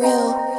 real.